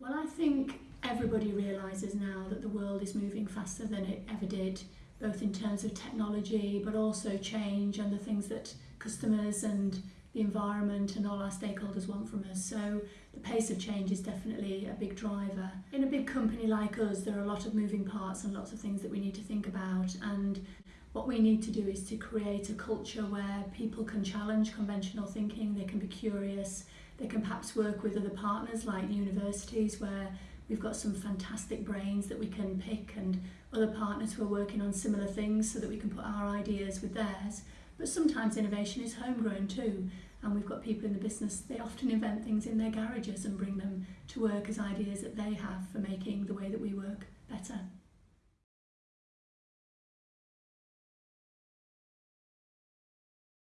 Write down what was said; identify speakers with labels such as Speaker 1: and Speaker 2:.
Speaker 1: Well, I think everybody realises now that the world is moving faster than it ever did, both in terms of technology, but also change and the things that customers and the environment and all our stakeholders want from us. So the pace of change is definitely a big driver. In a big company like us, there are a lot of moving parts and lots of things that we need to think about. And what we need to do is to create a culture where people can challenge conventional thinking, they can be curious, they can perhaps work with other partners like universities where we've got some fantastic brains that we can pick and other partners who are working on similar things so that we can put our ideas with theirs. But sometimes innovation is homegrown too and we've got people in the business, they often invent things in their garages and bring them to work as ideas that they have for making the way that we work better.